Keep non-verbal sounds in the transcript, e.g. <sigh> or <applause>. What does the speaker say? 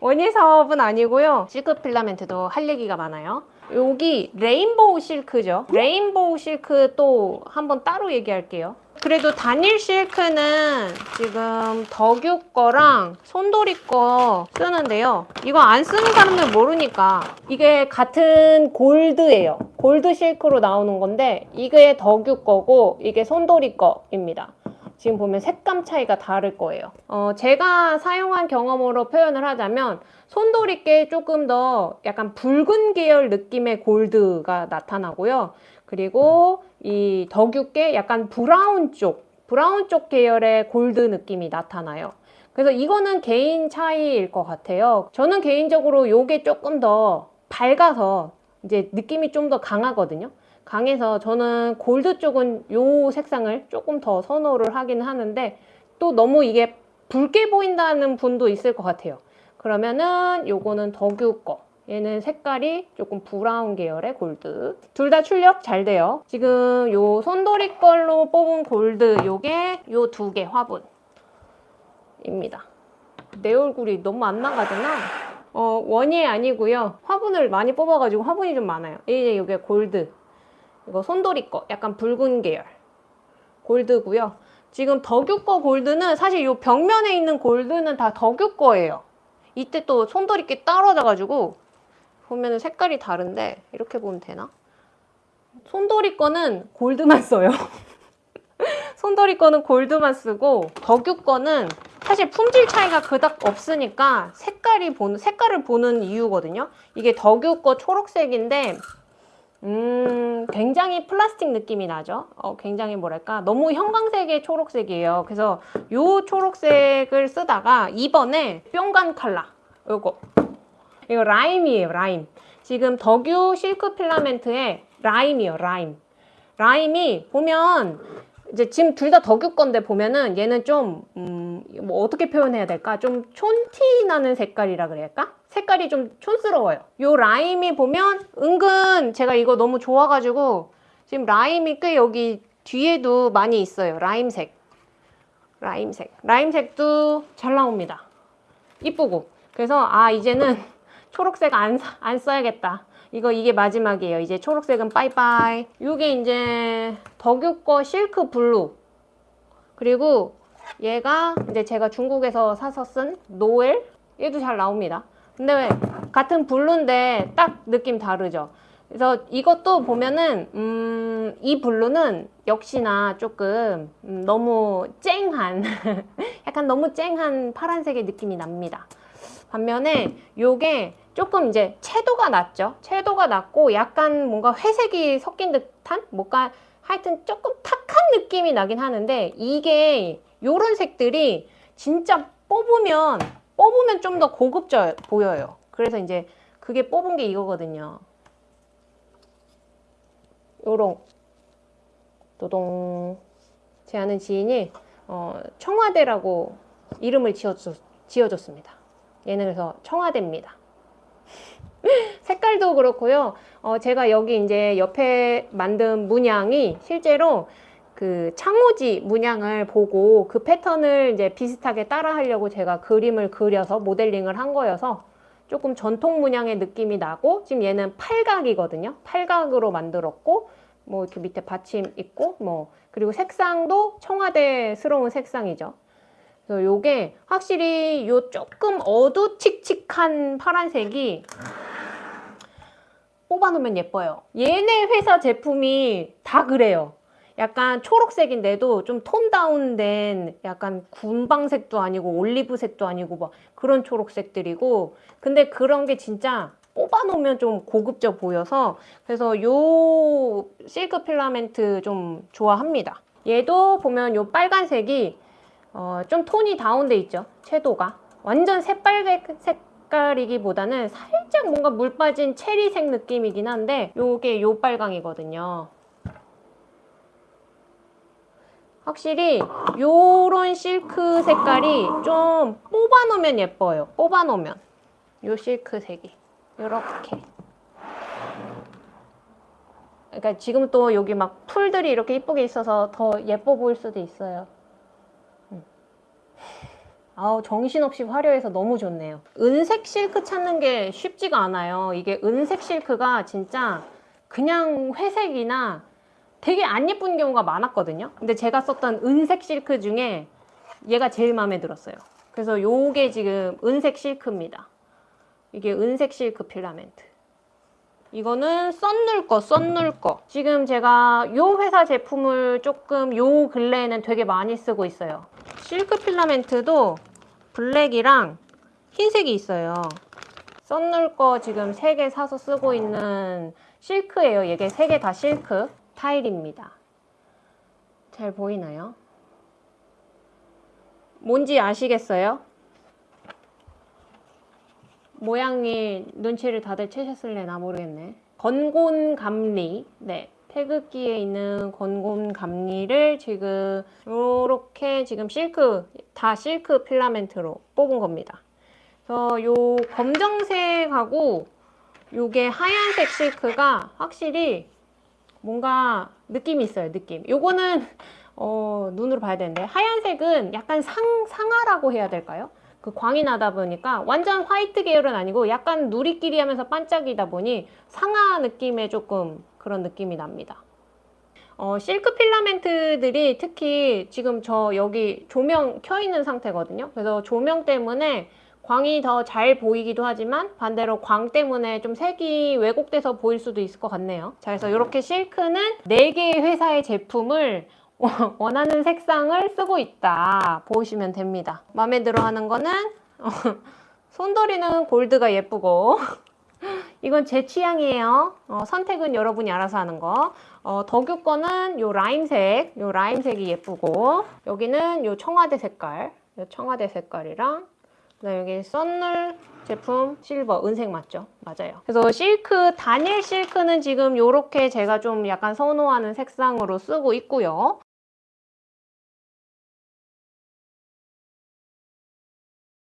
원예 사업은 아니고요. 실크 필라멘트도 할 얘기가 많아요. 여기 레인보우 실크죠. 레인보우 실크 또 한번 따로 얘기할게요. 그래도 단일 실크는 지금 덕유 거랑 손도리 거 쓰는데요. 이거 안 쓰는 사람들 모르니까 이게 같은 골드예요. 골드 실크로 나오는 건데 이게 덕유 거고 이게 손도리 거입니다. 지금 보면 색감 차이가 다를 거예요. 어, 제가 사용한 경험으로 표현을 하자면 손도리께 조금 더 약간 붉은 계열 느낌의 골드가 나타나고요. 그리고 이 덕유께 약간 브라운 쪽, 브라운 쪽 계열의 골드 느낌이 나타나요. 그래서 이거는 개인 차이일 것 같아요. 저는 개인적으로 이게 조금 더 밝아서 이제 느낌이 좀 더 강하거든요. 강해서 저는 골드 쪽은 이 색상을 조금 더 선호를 하긴 하는데 또 너무 이게 붉게 보인다는 분도 있을 것 같아요. 그러면은 요거는 덕유 거. 얘는 색깔이 조금 브라운 계열의 골드. 둘 다 출력 잘 돼요. 지금 요 손도리 걸로 뽑은 골드 요게 요 두 개 화분입니다. 내 얼굴이 너무 안 나가잖아. 어, 원예 아니고요. 화분을 많이 뽑아가지고 화분이 좀 많아요. 이제 요게 골드. 이거 손도리 거. 약간 붉은 계열. 골드고요. 지금 덕유 거 골드는 사실 요 벽면에 있는 골드는 다 덕유 거예요. 이때 또 손도리께 떨어져 가지고 보면 색깔이 다른데 이렇게 보면 되나? 손도리 거는 골드만 써요. <laughs> 손도리 거는 골드만 쓰고 덕유 거는 사실 품질 차이가 그닥 없으니까 색깔이 보는 색깔을 보는 이유거든요. 이게 덕유 거 초록색인데 음, 굉장히 플라스틱 느낌이 나죠. 어, 굉장히 뭐랄까 너무 형광색의 초록색이에요. 그래서 요 초록색을 쓰다가 이번에 뿅간 칼라 요거 이거 라임이에요. 라임. 지금 덕유 실크 필라멘트의 라임이요. 라임. 라임이 보면 이제 지금 둘 다 덕유 건데 보면은 얘는 좀, 음, 뭐 어떻게 표현해야 될까? 좀 촌티 나는 색깔이라 그래야할까? 색깔이 좀 촌스러워요. 요 라임이 보면 은근 제가 이거 너무 좋아가지고 지금 라임이 꽤 여기 뒤에도 많이 있어요. 라임색. 라임색. 라임색도 잘 나옵니다. 이쁘고. 그래서 아, 이제는 <laughs> 초록색 안, 안 써야겠다. 이거 이게 마지막이에요. 이제 초록색은 빠이빠이. 이게 이제 덕유 거 실크 blue. 그리고 얘가 이제 제가 중국에서 사서 쓴 노엘. 얘도 잘 나옵니다. 근데 왜 같은 blue인데 딱 느낌 다르죠. 그래서 이것도 보면은 음, 이 blue는 역시나 조금 음, 너무 쨍한 <laughs> 약간 너무 쨍한 파란색의 느낌이 납니다. 반면에 요게 조금 이제 채도가 낮죠. 채도가 낮고 약간 뭔가 회색이 섞인 듯한 뭔가 하여튼 조금 탁한 느낌이 나긴 하는데 이게 요런 색들이 진짜 뽑으면 뽑으면 좀 더 고급져 보여요. 그래서 이제 그게 뽑은 게 이거거든요. 요런 도동 제 아는 지인이 어, 청와대라고 이름을 지어줬, 지어줬습니다. 얘는 그래서 청와대입니다. <laughs> 색깔도 그렇고요. 어, 제가 여기 이제 옆에 만든 문양이 실제로 그 창호지 문양을 보고 그 패턴을 이제 비슷하게 따라 하려고 제가 그림을 그려서 모델링을 한 거여서 조금 전통 문양의 느낌이 나고 지금 얘는 팔각이거든요. 팔각으로 만들었고 뭐 이렇게 밑에 받침 있고 뭐 그리고 색상도 청와대스러운 색상이죠. 그래서 요게 확실히 요 조금 어두칙칙한 파란색이 뽑아놓으면 예뻐요. 얘네 회사 제품이 다 그래요. 약간 초록색인데도 좀 톤 다운된 약간 군방색도 아니고 올리브색도 아니고 막 그런 초록색들이고 근데 그런 게 진짜 뽑아놓으면 좀 고급져 보여서 그래서 요 실크 필라멘트 좀 좋아합니다. 얘도 보면 요 빨간색이 어, 좀 톤이 다운돼 있죠. 채도가. 완전 새빨개 색깔이기보다는 살짝 뭔가 물 빠진 체리색 느낌이긴 한데 요게 요 빨강이거든요. 확실히 요런 실크 색깔이 좀 뽑아 놓으면 예뻐요. 뽑아 놓으면. 요 실크 색이. 요렇게. 그러니까 지금 또 여기 막 풀들이 이렇게 이쁘게 있어서 더 예뻐 보일 수도 있어요. 아우 정신없이 화려해서 너무 좋네요. 은색 실크 찾는 게 쉽지가 않아요. 이게 은색 실크가 진짜 그냥 회색이나 되게 안 예쁜 경우가 많았거든요. 근데 제가 썼던 은색 실크 중에 얘가 제일 마음에 들었어요. 그래서 요게 지금 은색 실크입니다. 이게 은색 실크 필라멘트. 이거는 썬눌 거, 썬눌 거. 지금 제가 요 회사 제품을 조금 요 근래에는 되게 많이 쓰고 있어요. 실크 필라멘트도 블랙이랑 흰색이 있어요. 썬눌 거 지금 3개 사서 쓰고 있는 실크예요. 이게 3개 다 실크 타일입니다. 잘 보이나요? 뭔지 아시겠어요? 모양이 눈치를 다들 채셨을래나 모르겠네. 건곤 감리. 네. 태극기에 있는 건곤 감리를 지금 이렇게 지금 실크 다 실크 필라멘트로 뽑은 겁니다. 그래서 요 검정색하고 요게 하얀색 실크가 확실히 뭔가 느낌이 있어요. 느낌. 요거는 어, 눈으로 봐야 되는데 하얀색은 약간 상 상아라고 해야 될까요? 그 광이 나다 보니까 완전 화이트 계열은 아니고 약간 누리끼리 하면서 반짝이다 보니 상아 느낌의 조금 그런 느낌이 납니다. 어, 실크 필라멘트들이 특히 지금 저 여기 조명 켜 있는 상태거든요. 그래서 조명 때문에 광이 더 잘 보이기도 하지만 반대로 광 때문에 좀 색이 왜곡돼서 보일 수도 있을 것 같네요. 자, 그래서 이렇게 실크는 4개의 회사의 제품을 <laughs> 원하는 색상을 쓰고 있다. 보시면 됩니다. 마음에 들어 하는 거는 <laughs> 손도리는 골드가 예쁘고 <laughs> 이건 제 취향이에요. 어, 선택은 여러분이 알아서 하는 거. 어, 덕유 거는 요 라임색, 요 라임색이 예쁘고 여기는 요 청와대 색깔, 요 청와대 색깔이랑 그다음 여기 썬눌 제품 실버 은색 맞죠? 맞아요. 그래서 실크 단일 실크는 지금 요렇게 제가 좀 약간 선호하는 색상으로 쓰고 있고요.